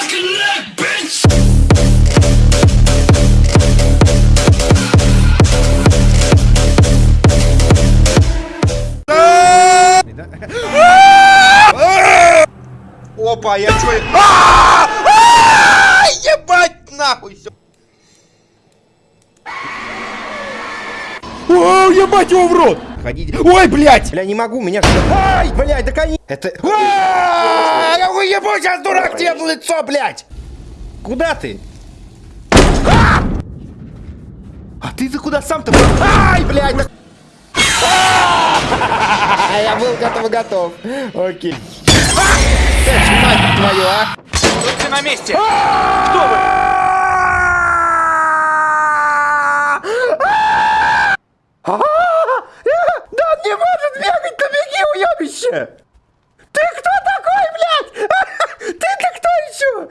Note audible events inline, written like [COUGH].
[LAUGHS] Опа, я чё... [LAUGHS] А! А! Ебать нахуй всё. О, ебать его в рот! Ходите. Ой, блядь! Бля, не могу, меня... Ай, блядь, да кони... Это... А, Я уебу сейчас, дурак, тебе в лицо, блядь! Куда ты? А! А ты-то куда сам-то? Ай, блядь, да... А, Я был готов, готов. Окей. Ты, мать твою, а! Будьте на месте! Кто вы? Да он не может бегать, да беги, уебище! Ты кто такой, блядь? [LAUGHS] Ты-то кто еще?